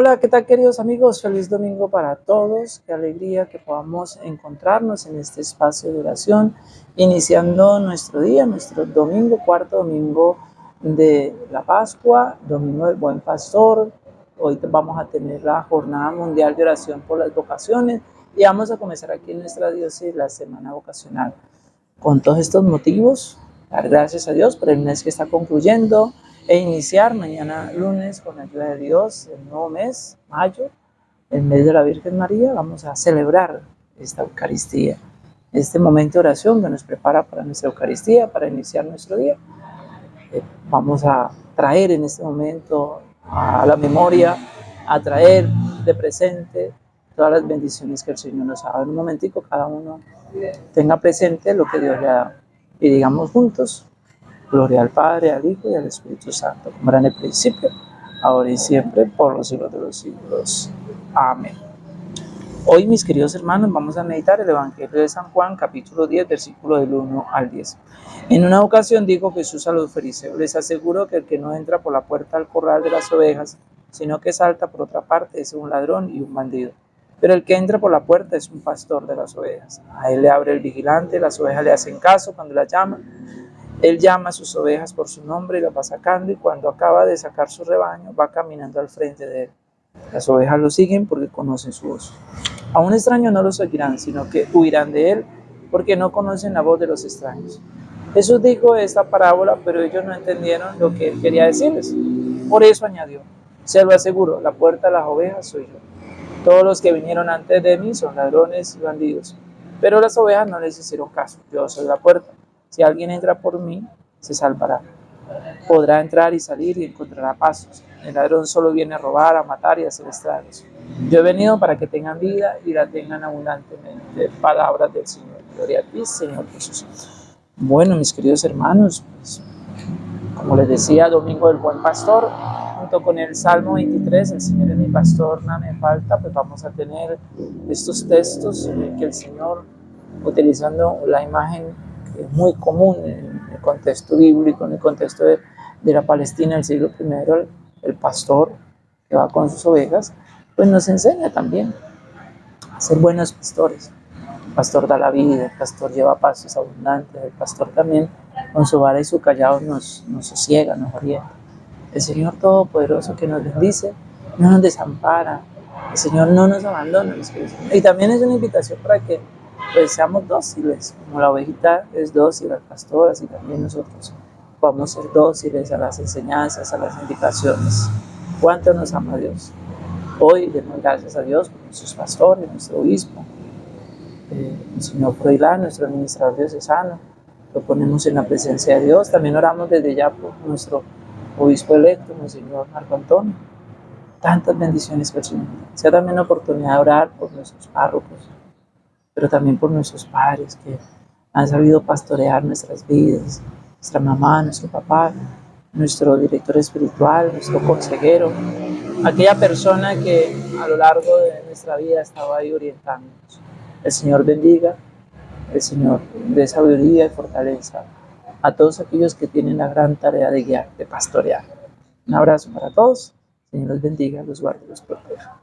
Hola, ¿qué tal queridos amigos? Feliz domingo para todos. Qué alegría que podamos encontrarnos en este espacio de oración, iniciando nuestro día, nuestro domingo, cuarto domingo de la Pascua, domingo del Buen Pastor. Hoy vamos a tener la Jornada Mundial de Oración por las Vocaciones y vamos a comenzar aquí en nuestra diócesis la Semana Vocacional. Con todos estos motivos, dar gracias a Dios por el mes que está concluyendo, e iniciar mañana lunes con la ayuda de Dios el nuevo mes, mayo, el mes de la Virgen María, vamos a celebrar esta Eucaristía, este momento de oración que nos prepara para nuestra Eucaristía, para iniciar nuestro día. Eh, vamos a traer en este momento a la memoria, a traer de presente todas las bendiciones que el Señor nos ha dado. En un momentico cada uno tenga presente lo que Dios le ha dado y digamos juntos, Gloria al Padre, al Hijo y al Espíritu Santo, como era en el principio, ahora y siempre, por los siglos de los siglos. Amén. Hoy, mis queridos hermanos, vamos a meditar el Evangelio de San Juan, capítulo 10, versículo del 1 al 10. En una ocasión dijo Jesús a los fariseos, les aseguro que el que no entra por la puerta al corral de las ovejas, sino que salta por otra parte, es un ladrón y un bandido. Pero el que entra por la puerta es un pastor de las ovejas. A él le abre el vigilante, las ovejas le hacen caso cuando la llama él llama a sus ovejas por su nombre y las va sacando y cuando acaba de sacar su rebaño va caminando al frente de él. Las ovejas lo siguen porque conocen su voz. A un extraño no lo seguirán, sino que huirán de él porque no conocen la voz de los extraños. Jesús dijo esta parábola, pero ellos no entendieron lo que él quería decirles. Por eso añadió, se lo aseguro, la puerta de las ovejas soy yo. Todos los que vinieron antes de mí son ladrones y bandidos, pero las ovejas no les hicieron caso. Yo soy la puerta. Si alguien entra por mí, se salvará. Podrá entrar y salir y encontrará pasos. El ladrón solo viene a robar, a matar y a hacer estragos. Yo he venido para que tengan vida y la tengan abundantemente. Palabras del Señor. Gloria a ti, Señor Jesús. Bueno, mis queridos hermanos, pues, como les decía, Domingo del Buen Pastor, junto con el Salmo 23, el Señor es mi pastor, nada me falta, pues vamos a tener estos textos que el Señor, utilizando la imagen es muy común en el contexto bíblico, en el contexto de, la Palestina del siglo I, el, pastor que va con sus ovejas, pues nos enseña también a ser buenos pastores. El pastor da la vida, el pastor lleva pasos abundantes, el pastor también con su vara y su callado nos, nos sosiega, nos orienta. El Señor Todopoderoso que nos bendice, no nos desampara, el Señor no nos abandona. Y también es una invitación para que pues seamos dóciles, como la ovejita es dócil al pastor, así también nosotros podemos ser dóciles a las enseñanzas, a las indicaciones. ¿Cuánto nos ama Dios? Hoy demos gracias a Dios por nuestros pastores, nuestro obispo, eh, el señor Froilán, nuestro administrador diocesano, lo ponemos en la presencia de Dios. También oramos desde ya por nuestro obispo electo, el señor Marco Antonio. Tantas bendiciones Señor. Sea también la oportunidad de orar por nuestros párrocos, pero también por nuestros padres que han sabido pastorear nuestras vidas, nuestra mamá, nuestro papá, nuestro director espiritual, nuestro consejero, aquella persona que a lo largo de nuestra vida estaba ahí orientándonos. El Señor bendiga, el Señor dé sabiduría y fortaleza a todos aquellos que tienen la gran tarea de guiar, de pastorear. Un abrazo para todos, Señor los bendiga, los guarde, los proteja.